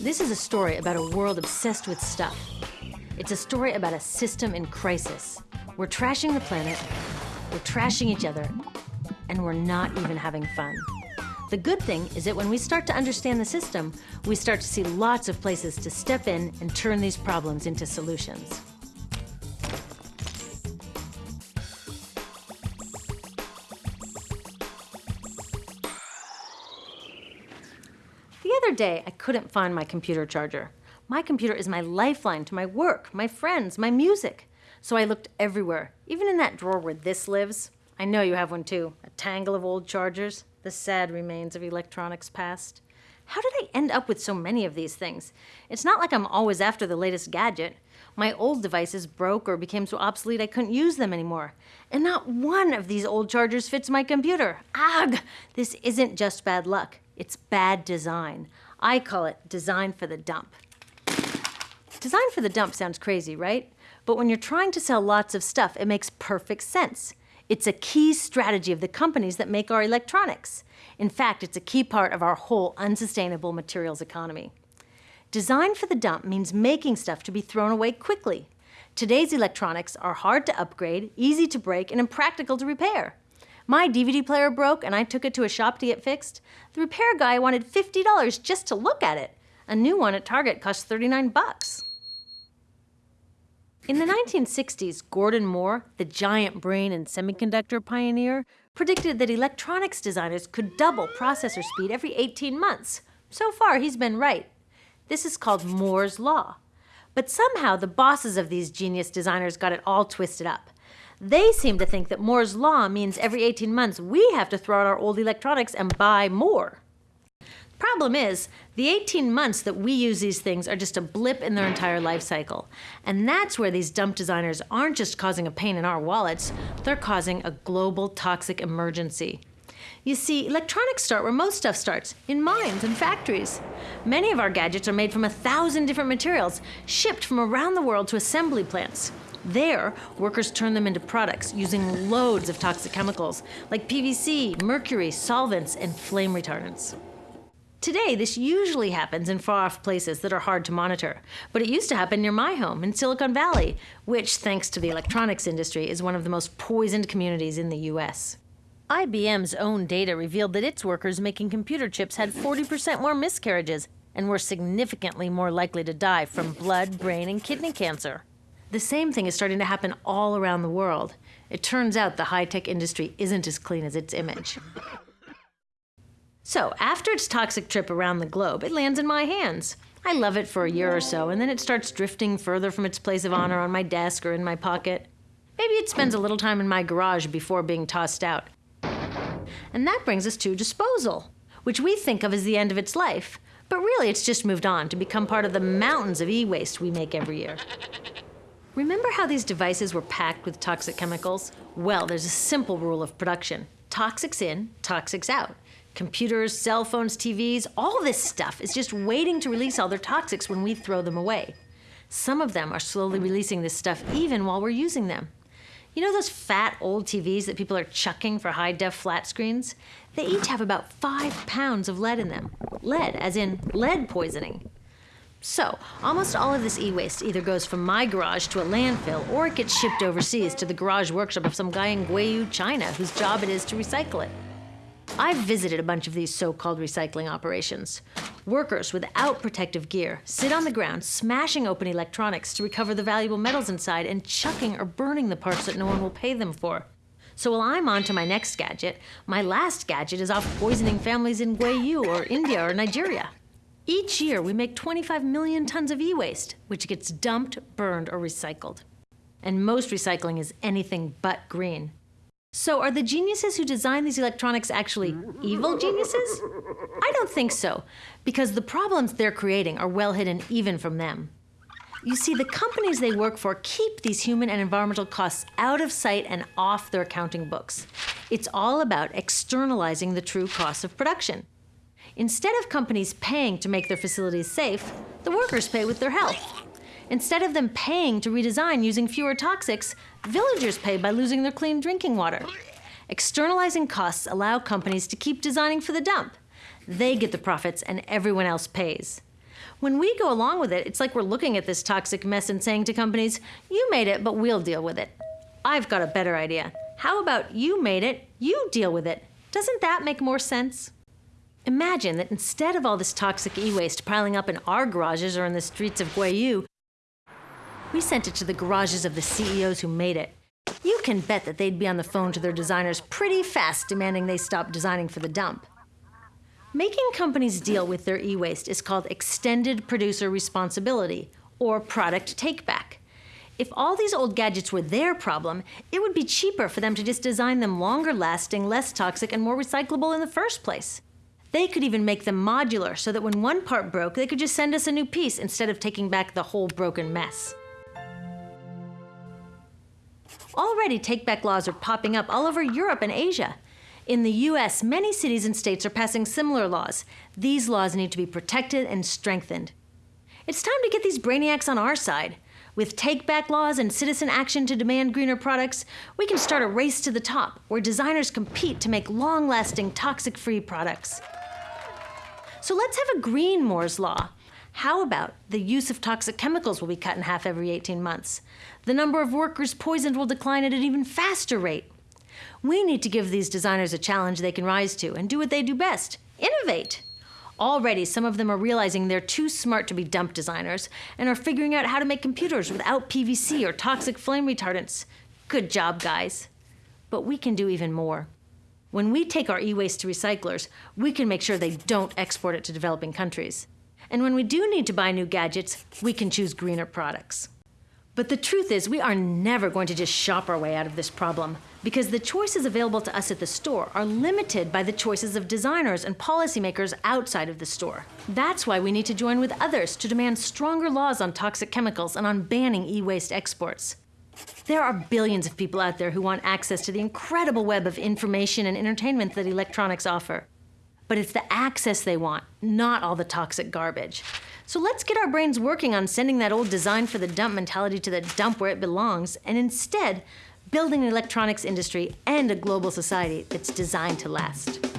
This is a story about a world obsessed with stuff. It's a story about a system in crisis. We're trashing the planet, we're trashing each other, and we're not even having fun. The good thing is that when we start to understand the system, we start to see lots of places to step in and turn these problems into solutions. Other day, I couldn't find my computer charger. My computer is my lifeline to my work, my friends, my music. So I looked everywhere, even in that drawer where this lives. I know you have one too, a tangle of old chargers, the sad remains of electronics past. How did I end up with so many of these things? It's not like I'm always after the latest gadget. My old devices broke or became so obsolete I couldn't use them anymore. And not one of these old chargers fits my computer. Ugh! This isn't just bad luck. It's bad design. I call it design for the dump. Design for the dump sounds crazy, right? But when you're trying to sell lots of stuff, it makes perfect sense. It's a key strategy of the companies that make our electronics. In fact, it's a key part of our whole unsustainable materials economy. Design for the dump means making stuff to be thrown away quickly. Today's electronics are hard to upgrade, easy to break, and impractical to repair. My DVD player broke and I took it to a shop to get fixed. The repair guy wanted $50 just to look at it. A new one at Target cost 39 bucks. In the 1960s, Gordon Moore, the giant brain and semiconductor pioneer, predicted that electronics designers could double processor speed every 18 months. So far, he's been right. This is called Moore's Law. But somehow the bosses of these genius designers got it all twisted up. They seem to think that Moore's law means every 18 months we have to throw out our old electronics and buy more. Problem is, the 18 months that we use these things are just a blip in their entire life cycle. And that's where these dump designers aren't just causing a pain in our wallets, they're causing a global toxic emergency. You see, electronics start where most stuff starts, in mines and factories. Many of our gadgets are made from a thousand different materials, shipped from around the world to assembly plants. There, workers turn them into products using loads of toxic chemicals like PVC, mercury, solvents, and flame retardants. Today, this usually happens in far off places that are hard to monitor, but it used to happen near my home in Silicon Valley, which, thanks to the electronics industry, is one of the most poisoned communities in the US. IBM's own data revealed that its workers making computer chips had 40% more miscarriages and were significantly more likely to die from blood, brain, and kidney cancer. The same thing is starting to happen all around the world. It turns out the high tech industry isn't as clean as its image. So, after its toxic trip around the globe, it lands in my hands. I love it for a year or so, and then it starts drifting further from its place of honor on my desk or in my pocket. Maybe it spends a little time in my garage before being tossed out. And that brings us to disposal, which we think of as the end of its life. But really, it's just moved on to become part of the mountains of e waste we make every year. Remember how these devices were packed with toxic chemicals? Well, there's a simple rule of production toxics in, toxics out. Computers, cell phones, TVs, all this stuff is just waiting to release all their toxics when we throw them away. Some of them are slowly releasing this stuff even while we're using them. You know those fat old TVs that people are chucking for high def flat screens? They each have about five pounds of lead in them. Lead, as in lead poisoning. So, almost all of this e waste either goes from my garage to a landfill or it gets shipped overseas to the garage workshop of some guy in Guiyu, China, whose job it is to recycle it. I've visited a bunch of these so called recycling operations. Workers without protective gear sit on the ground, smashing open electronics to recover the valuable metals inside and chucking or burning the parts that no one will pay them for. So while I'm on to my next gadget, my last gadget is off poisoning families in Guiyu or India or Nigeria. Each year, we make 25 million tons of e-waste, which gets dumped, burned, or recycled. And most recycling is anything but green. So are the geniuses who design these electronics actually evil geniuses? I don't think so, because the problems they're creating are well hidden even from them. You see, the companies they work for keep these human and environmental costs out of sight and off their accounting books. It's all about externalizing the true cost of production. Instead of companies paying to make their facilities safe, the workers pay with their health. Instead of them paying to redesign using fewer toxics, villagers pay by losing their clean drinking water. Externalizing costs allow companies to keep designing for the dump. They get the profits and everyone else pays. When we go along with it, it's like we're looking at this toxic mess and saying to companies, You made it, but we'll deal with it. I've got a better idea. How about you made it, you deal with it? Doesn't that make more sense? Imagine that instead of all this toxic e waste piling up in our garages or in the streets of Guiyu, we sent it to the garages of the CEOs who made it. You can bet that they'd be on the phone to their designers pretty fast demanding they stop designing for the dump. Making companies deal with their e waste is called extended producer responsibility, or product takeback. If all these old gadgets were their problem, it would be cheaper for them to just design them longer lasting, less toxic, and more recyclable in the first place. They could even make them modular so that when one part broke, they could just send us a new piece instead of taking back the whole broken mess. Already, take back laws are popping up all over Europe and Asia. In the US, many cities and states are passing similar laws. These laws need to be protected and strengthened. It's time to get these brainiacs on our side. With take back laws and citizen action to demand greener products, we can start a race to the top where designers compete to make long lasting, toxic free products. So let's have a green Moore's Law. How about the use of toxic chemicals will be cut in half every 18 months? The number of workers poisoned will decline at an even faster rate. We need to give these designers a challenge they can rise to and do what they do best innovate. Already, some of them are realizing they're too smart to be dump designers and are figuring out how to make computers without PVC or toxic flame retardants. Good job, guys. But we can do even more. When we take our e waste to recyclers, we can make sure they don't export it to developing countries. And when we do need to buy new gadgets, we can choose greener products. But the truth is, we are never going to just shop our way out of this problem because the choices available to us at the store are limited by the choices of designers and policymakers outside of the store. That's why we need to join with others to demand stronger laws on toxic chemicals and on banning e waste exports. There are billions of people out there who want access to the incredible web of information and entertainment that electronics offer. But it's the access they want, not all the toxic garbage. So let's get our brains working on sending that old design for the dump mentality to the dump where it belongs, and instead, building an electronics industry and a global society that's designed to last.